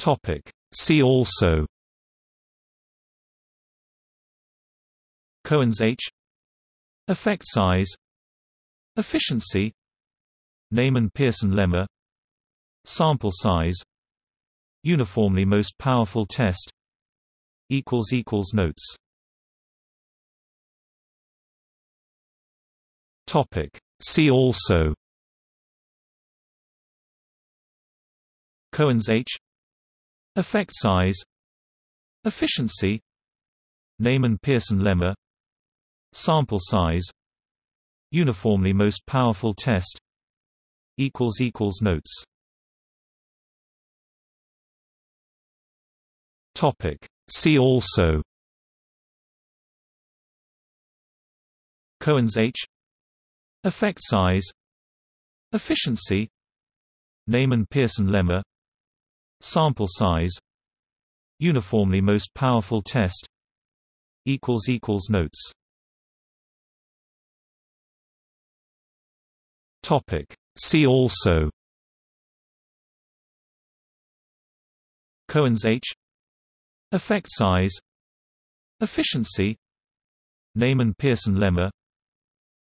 Topic. See also Cohen's H Effect size Efficiency Neyman-Pearson lemma Sample size Uniformly most powerful test Notes Topic. See also Cohen's H Effect size. Efficiency. Neyman-Pearson lemma. Sample size. Uniformly most powerful test. Equals equals Notes. Topic. See also. Cohen's H. Effect size. Efficiency. Neyman-Pearson lemma Sample size. Uniformly most powerful test. Notes. Topic. See also. Cohen's H. Effect size. Efficiency. Neyman-Pearson lemma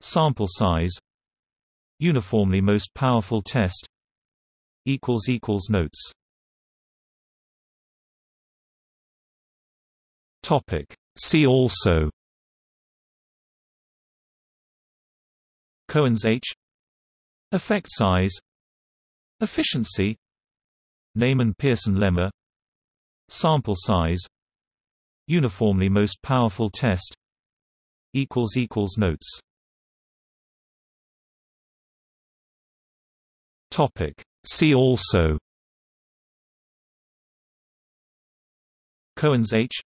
Sample size. Uniformly most powerful test. Equals Equals Notes Topic. See also. Cohen's H. Effect size. Efficiency. Neyman-Pearson lemma Sample size. Uniformly most powerful test. Notes. Topic. See also. Cohen's H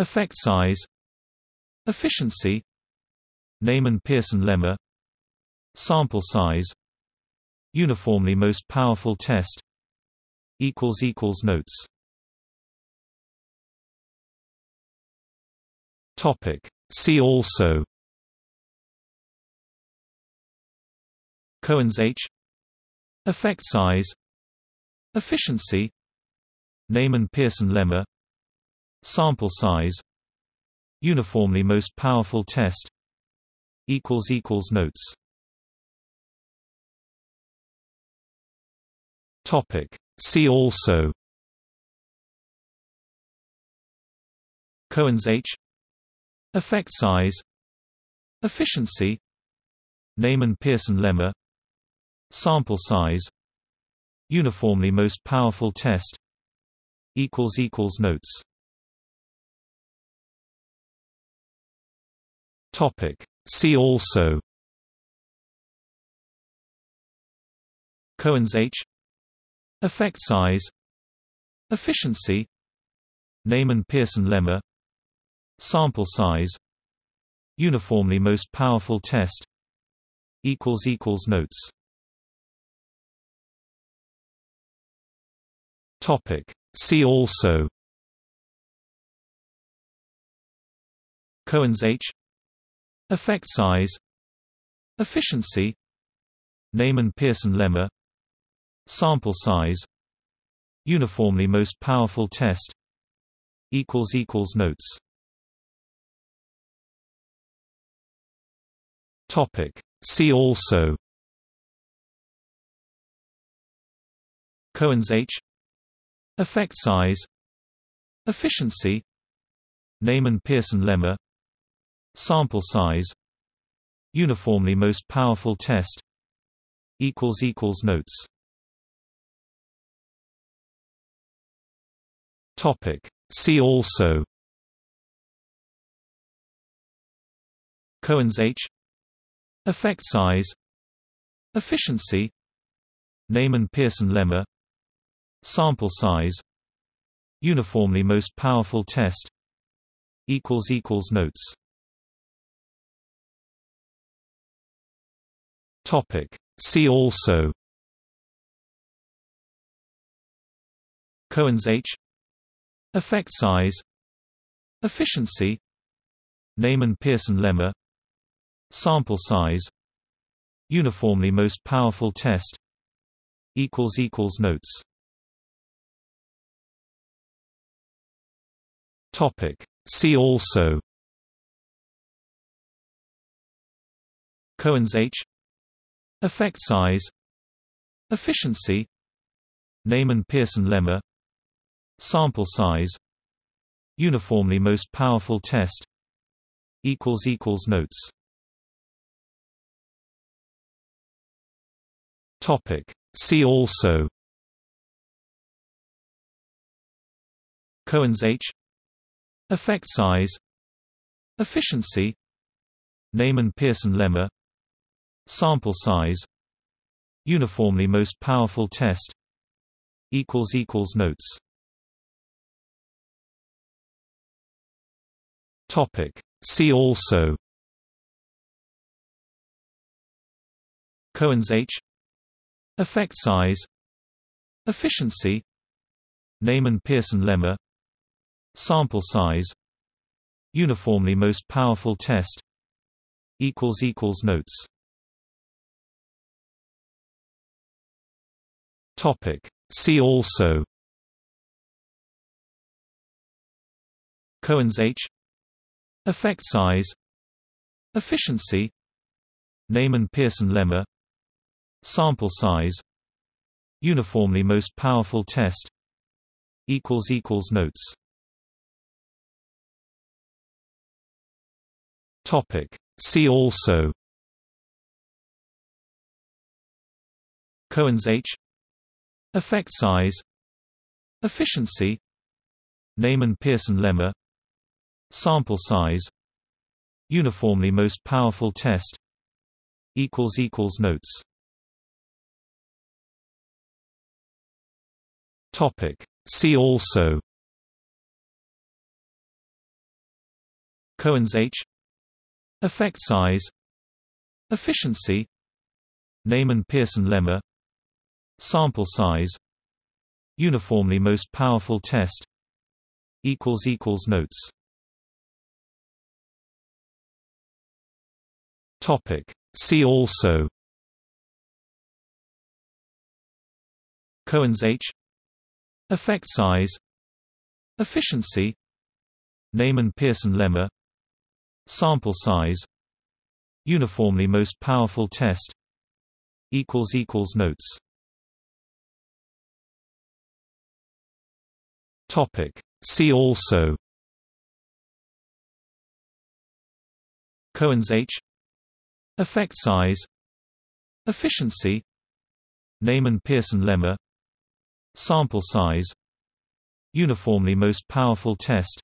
Effect size. Efficiency. Neyman-Pearson lemma Sample size. Uniformly most powerful test. Notes. Topic. See also. Cohen's H. Effect size. Efficiency. Neyman-Pearson lemma Sample size. Uniformly most powerful test. Equals equals Notes. Topic. See also. Cohen's H. Effect size. Efficiency. Neyman-Pearson lemma. Sample size. Uniformly most powerful test. Equals equals Notes Topic. See also. Cohen's H. Effect size. Efficiency. Neyman-Pearson lemma Sample size. Uniformly most powerful test. Notes. Topic. See also. Cohen's H Effect size. Efficiency. Neyman-Pearson lemma Sample size. Uniformly most powerful test. Equals equals Notes. Topic. See also. Cohen's H. Effect size. Efficiency. Neyman-Pearson lemma Sample size. Uniformly most powerful test. Equals equals Notes. Topic. See also. Cohen's H. Effect size. Efficiency. Neyman-Pearson lemma. Sample size. Uniformly most powerful test. Equals equals Notes Topic. See also Cohen's H Effect size Efficiency Neyman-Pearson lemma Sample size Uniformly most powerful test Notes Topic. See also Cohen's H Effect size. Efficiency. Neyman-Pearson lemma Sample size. Uniformly most powerful test. Notes. Topic. See also. Cohen's H. Effect size. Efficiency. Neyman-Pearson lemma Sample size. Uniformly most powerful test. Equals equals Notes. Topic. See also. Cohen's H. Effect size. Efficiency. Neyman-Pearson lemma Sample size. Uniformly most powerful test. Equals equals Notes Topic. See also Cohen's H Effect size Efficiency Neyman-Pearson lemma Sample size Uniformly most powerful test Notes Topic. See also Cohen's H Effect size. Efficiency. Neyman-Pearson lemma. Sample size. Uniformly most powerful test. Notes. Topic. See also. Cohen's H. Effect size. Efficiency. Neyman-Pearson lemma Sample size. Uniformly most powerful test. Equals equals Notes. Topic. See also. Cohen's H. Effect size. Efficiency. Neyman-Pearson lemma Sample size. Uniformly most powerful test. Equals equals Notes Topic. See also Cohen's H Effect size Efficiency Neyman-Pearson lemma Sample size Uniformly most powerful test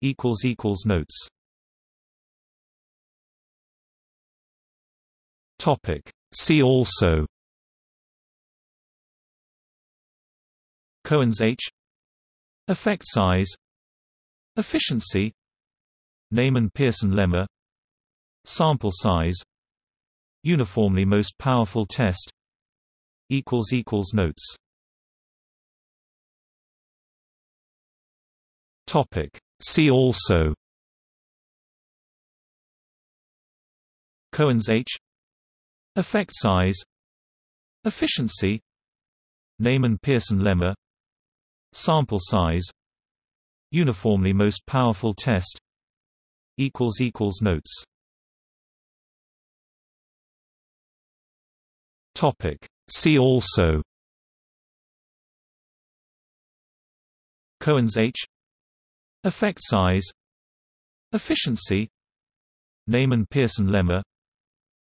Notes Topic. See also Cohen's H Effect size. Efficiency. Neyman-Pearson lemma. Sample size. Uniformly most powerful test. Equals equals Notes. Topic. See also. Cohen's H. Effect size. Efficiency. Neyman-Pearson lemma Sample size. Uniformly most powerful test. Notes. Topic. See also. Cohen's H. Effect size. Efficiency. Neyman-Pearson lemma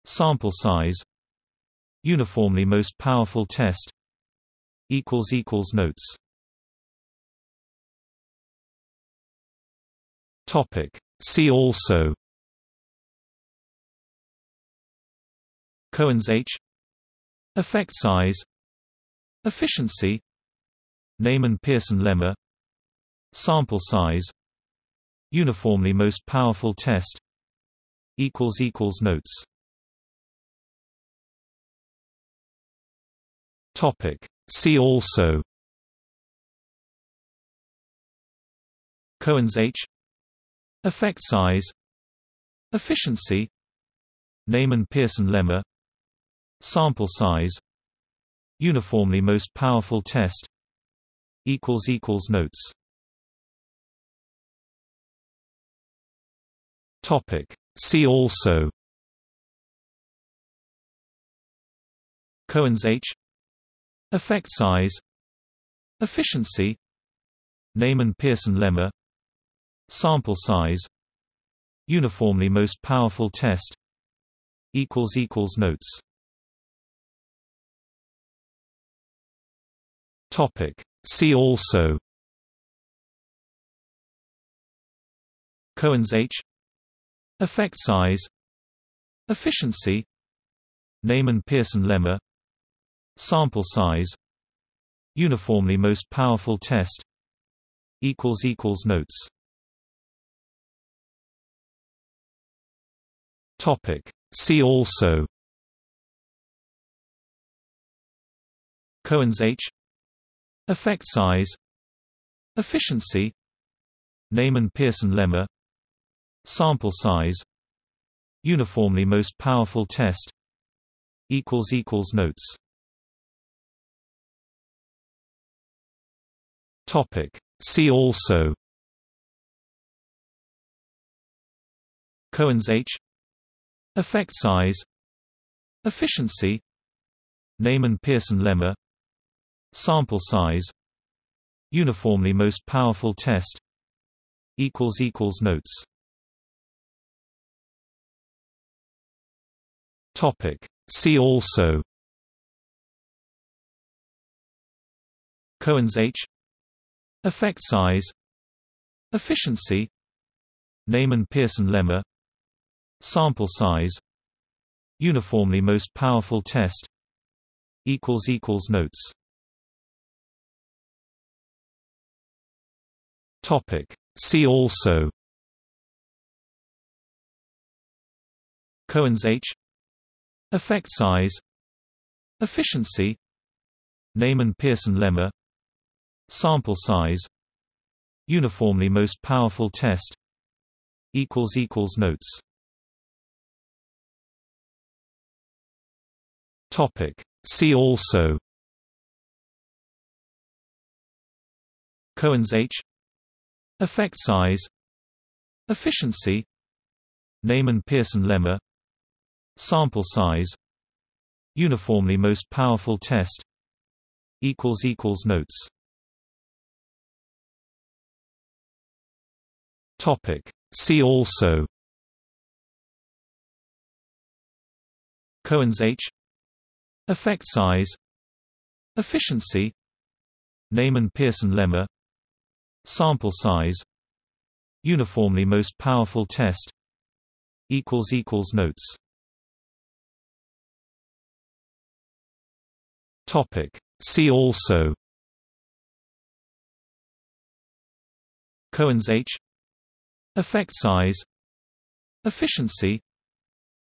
Sample size. Uniformly most powerful test. Equals Equals Notes Topic. See also. Cohen's H. Effect size. Efficiency. Neyman-Pearson lemma Sample size. Uniformly most powerful test. Notes. Topic. See also. Cohen's H Effect size. Efficiency. Neyman-Pearson lemma Sample size. Uniformly most powerful test. Notes. Topic. See also. Cohen's H. Effect size. Efficiency. Neyman-Pearson lemma Sample size. Uniformly most powerful test. Equals equals Notes. Topic. See also. Cohen's H. Effect size. Efficiency. Neyman-Pearson lemma. Sample size. Uniformly most powerful test. Equals equals Notes Topic. See also. Cohen's H. Effect size. Efficiency. Neyman-Pearson lemma Sample size. Uniformly most powerful test. Notes. Topic. See also. Cohen's H Effect size. Efficiency. Neyman-Pearson lemma Sample size. Uniformly most powerful test. Equals equals Notes. Topic. See also. Cohen's H. Effect size. Efficiency. Neyman-Pearson lemma Sample size Uniformly most powerful test equals equals Notes. Topic. See also. Cohen's H. Effect size. Efficiency. Neyman-Pearson lemma. Sample size. Uniformly most powerful test. Equals equals Notes Topic. See also. Cohen's H. Effect size. Efficiency. Neyman-Pearson lemma Sample size. Uniformly most powerful test. Notes. Topic. See also. Cohen's H Effect size. Efficiency. Neyman-Pearson lemma Sample size. Uniformly most powerful test. Notes. Topic. See also. Cohen's H. Effect size. Efficiency.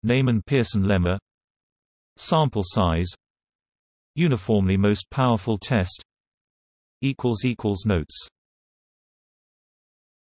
Neyman-Pearson lemma Sample size Uniformly most powerful test Notes